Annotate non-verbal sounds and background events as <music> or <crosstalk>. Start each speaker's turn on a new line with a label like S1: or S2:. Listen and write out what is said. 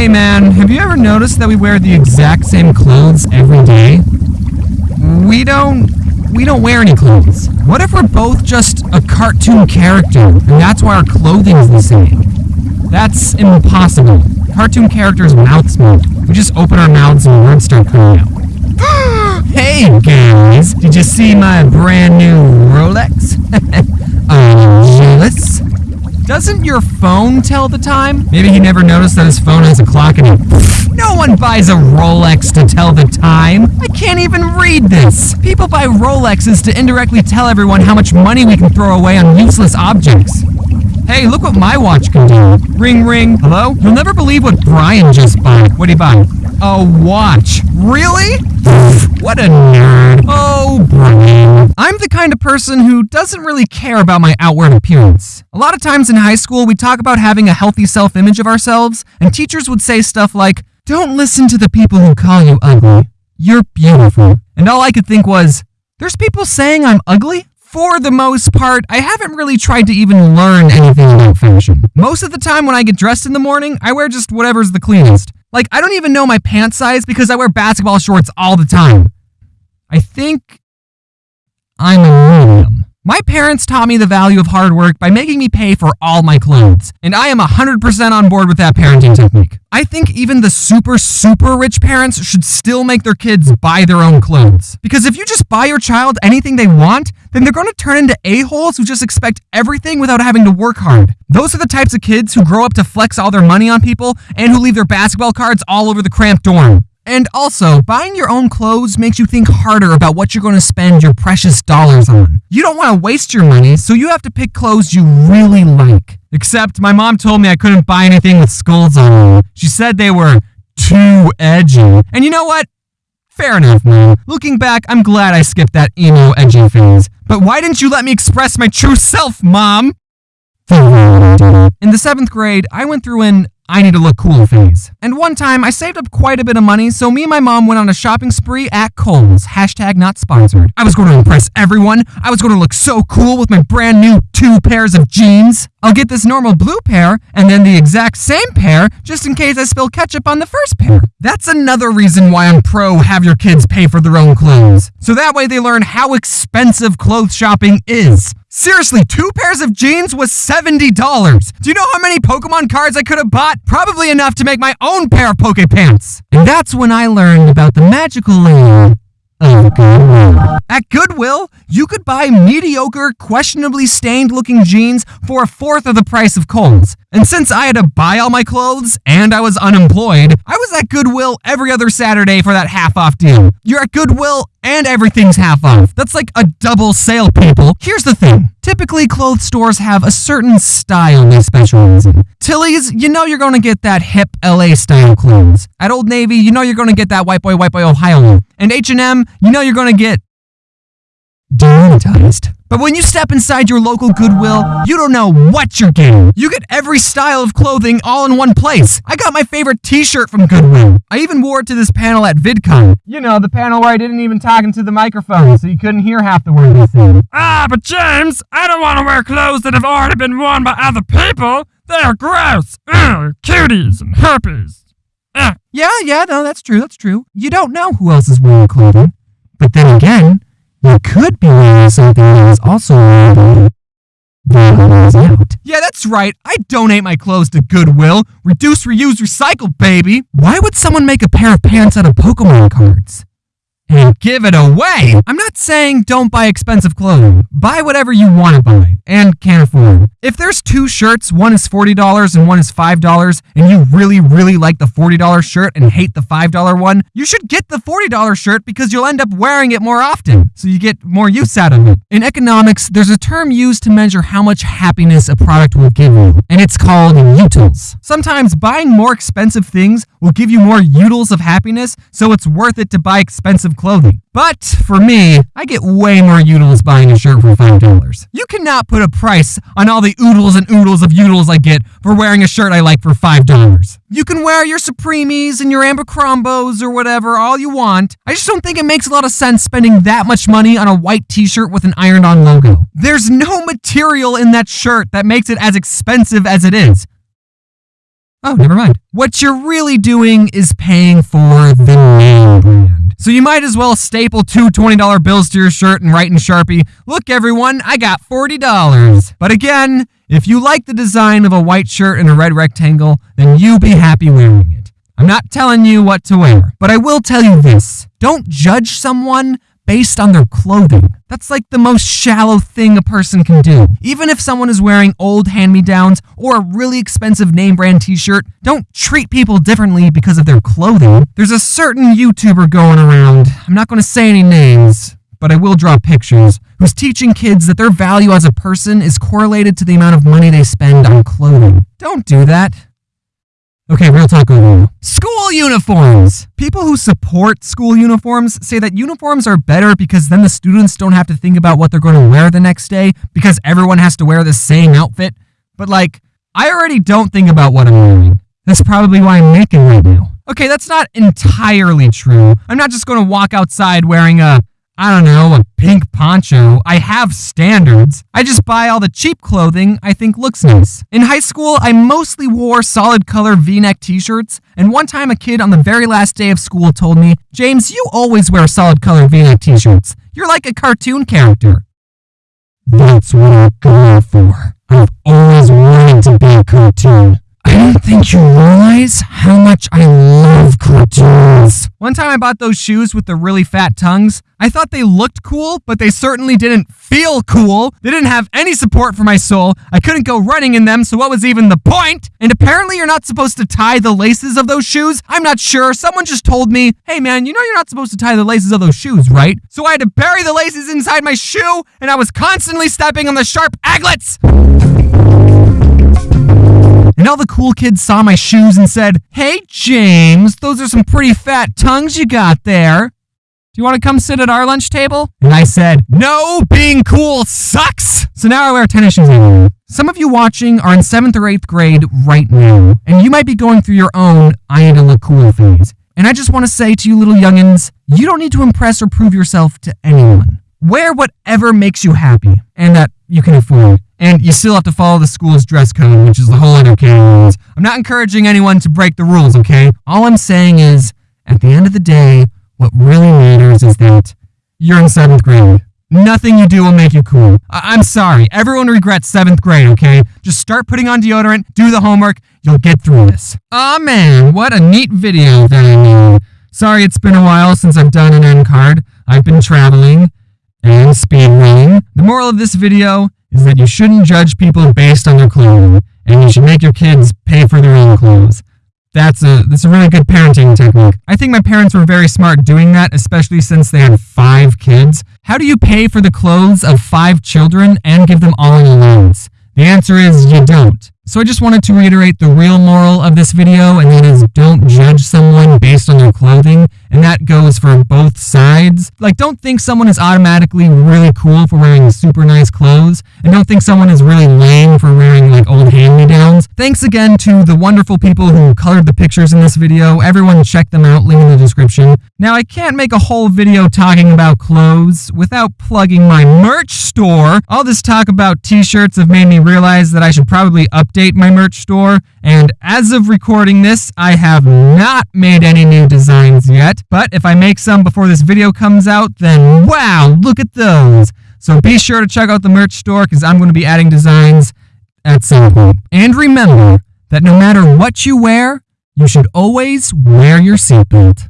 S1: Hey man, have you ever noticed that we wear the exact same clothes every day? We don't we don't wear any clothes. What if we're both just a cartoon character and that's why our clothing's the same? That's impossible. Cartoon characters' mouths move. We just open our mouths and words start coming out. <gasps> hey guys, did you see my brand new Rolex? <laughs> You jealous? Doesn't your phone tell the time? Maybe he never noticed that his phone has a clock in it. No one buys a Rolex to tell the time. I can't even read this. People buy Rolexes to indirectly tell everyone how much money we can throw away on useless objects. Hey, look what my watch can do. Ring, ring. Hello? You'll never believe what Brian just bought. What'd he buy? A watch. Really? What a nerd. Oh, Brian. I'm the kind of person who doesn't really care about my outward appearance. A lot of times in high school, we talk about having a healthy self image of ourselves, and teachers would say stuff like, Don't listen to the people who call you ugly. You're beautiful. And all I could think was, There's people saying I'm ugly? for the most part, I haven't really tried to even learn anything about fashion. Most of the time when I get dressed in the morning, I wear just whatever's the cleanest. Like, I don't even know my pant size because I wear basketball shorts all the time. I think I'm parents taught me the value of hard work by making me pay for all my clothes, and I am 100% on board with that parenting technique. I think even the super, super rich parents should still make their kids buy their own clothes. Because if you just buy your child anything they want, then they're going to turn into a-holes who just expect everything without having to work hard. Those are the types of kids who grow up to flex all their money on people and who leave their basketball cards all over the cramped dorm. And also, buying your own clothes makes you think harder about what you're going to spend your precious dollars on. You don't want to waste your money, so you have to pick clothes you really like. Except my mom told me I couldn't buy anything with skulls on them. She said they were too edgy. And you know what? Fair enough, man. Looking back, I'm glad I skipped that emo edgy phase. But why didn't you let me express my true self, mom? <laughs> In the seventh grade, I went through an I need to look cool phase. And one time, I saved up quite a bit of money, so me and my mom went on a shopping spree at Kohl's. Hashtag not sponsored. I was going to impress everyone. I was going to look so cool with my brand new two pairs of jeans. I'll get this normal blue pair and then the exact same pair just in case I spill ketchup on the first pair. That's another reason why I'm pro have your kids pay for their own clothes. So that way they learn how expensive clothes shopping is. Seriously, two pairs of jeans was $70. Do you know how many Pokemon cards I could have bought? Probably enough to make my own pair of Poke Pants. And that's when I learned about the magical land of Goodwill. At Goodwill, you could buy mediocre, questionably stained looking jeans for a fourth of the price of Kohl's. And since I had to buy all my clothes and I was unemployed, I was at Goodwill every other Saturday for that half off deal. You're at Goodwill and everything's half off. That's like a double sale, people. Here's the thing. Typically, clothes stores have a certain style they specialize in. Tilly's, you know you're to get that hip LA style clothes. At Old Navy, you know you're to get that white boy, white boy Ohio look. And H&M, you know you're to get demonetized. But when you step inside your local Goodwill, you don't know what you're getting. You get every style of clothing all in one place. I got my favorite t-shirt from Goodwill. I even wore it to this panel at VidCon. You know, the panel where I didn't even talk into the microphone, so you couldn't hear half the words I said.
S2: Ah, but James, I don't want to wear clothes that have already been worn by other people. They are gross. Ugh, cuties and herpes. Ugh.
S1: Yeah, yeah, no, that's true, that's true. You don't know who else is wearing clothing. But then again, you could be wearing something that is also wearable. out. Yeah, that's right. I donate my clothes to Goodwill. Reduce, reuse, recycle, baby. Why would someone make a pair of pants out of Pokemon cards? And give it away. I'm not saying don't buy expensive clothing. Buy whatever you want to buy and can afford. If there's two shirts, one is $40 and one is $5, and you really, really like the $40 shirt and hate the $5 one, you should get the $40 shirt because you'll end up wearing it more often, so you get more use out of it. In economics, there's a term used to measure how much happiness a product will give you, and it's called utils. Sometimes buying more expensive things will give you more utils of happiness, so it's worth it to buy expensive clothing. But for me, I get way more utils buying a shirt for $5. You cannot put a price on all the oodles and oodles of utils I get for wearing a shirt I like for $5. You can wear your Supremes and your Abercrombos or whatever all you want. I just don't think it makes a lot of sense spending that much money on a white t-shirt with an ironed-on logo. There's no material in that shirt that makes it as expensive as it is. Oh, never mind. What you're really doing is paying for the name brand. So you might as well staple two $20 bills to your shirt and write in Sharpie, Look, everyone, I got $40. But again, if you like the design of a white shirt and a red rectangle, then you be happy wearing it. I'm not telling you what to wear, but I will tell you this don't judge someone based on their clothing. That's like the most shallow thing a person can do. Even if someone is wearing old hand me downs or a really expensive name brand t shirt, don't treat people differently because of their clothing. There's a certain YouTuber going around, I'm not going to say any names, but I will draw pictures, who's teaching kids that their value as a person is correlated to the amount of money they spend on clothing. Don't do that. Okay, real talk School uniforms! People who support school uniforms say that uniforms are better because then the students don't have to think about what they're going to wear the next day because everyone has to wear the same outfit. But like, I already don't think about what I'm wearing. That's probably why I'm naked right now. Okay, that's not entirely true. I'm not just going to walk outside wearing a I don't know, a pink poncho. I have standards. I just buy all the cheap clothing I think looks nice. In high school, I mostly wore solid color v neck t shirts, and one time a kid on the very last day of school told me, James, you always wear solid color v neck t shirts. You're like a cartoon character. That's what I'm going for. I've always wanted to be a cartoon. I don't think you realize how much I love cartoons. One time I bought those shoes with the really fat tongues. I thought they looked cool, but they certainly didn't feel cool. They didn't have any support for my sole. I couldn't go running in them, so what was even the point? And apparently you're not supposed to tie the laces of those shoes. I'm not sure. Someone just told me, hey man, you know you're not supposed to tie the laces of those shoes, right? So I had to bury the laces inside my shoe, and I was constantly stepping on the sharp aglets and all the cool kids saw my shoes and said, Hey, James, those are some pretty fat tongues you got there. Do you want to come sit at our lunch table? And I said, No, being cool sucks. So now I wear tennis shoes. Some of you watching are in seventh or eighth grade right now, and you might be going through your own I need to look cool phase. And I just want to say to you little youngins, you don't need to impress or prove yourself to anyone. Wear whatever makes you happy and that you can afford. And you still have to follow the school's dress code, which is the whole other worms. I'm not encouraging anyone to break the rules, okay? All I'm saying is, at the end of the day, what really matters is that you're in seventh grade. Nothing you do will make you cool. I- am sorry. Everyone regrets seventh grade, okay? Just start putting on deodorant, do the homework, you'll get through this. Aw oh, man, what a neat video that I made. Sorry it's been a while since I've done an end card. I've been traveling and speed speedrunning. The moral of this video is that you shouldn't judge people based on their clothing, and you should make your kids pay for their own clothes. That's a that's a really good parenting technique. I think my parents were very smart doing that, especially since they had five kids. How do you pay for the clothes of five children and give them all allowance? The answer is you don't. So I just wanted to reiterate the real moral of this video, and that is don't judge someone based on their clothing, and that goes for both sides. Like, don't think someone is automatically really cool for wearing super nice clothes, and don't think someone is really lame for wearing like old hand-me-downs. Thanks again to the wonderful people who colored the pictures in this video. Everyone check them out, link in the description. Now, I can't make a whole video talking about clothes without plugging my merch store. All this talk about t-shirts have made me realize that I should probably update my merch store, and as of recording this, I have not made any new designs yet, but if I make some before this video comes out, then wow, look at those! So be sure to check out the merch store, because I'm going to be adding designs at some point. And remember that no matter what you wear, you should always wear your seatbelt.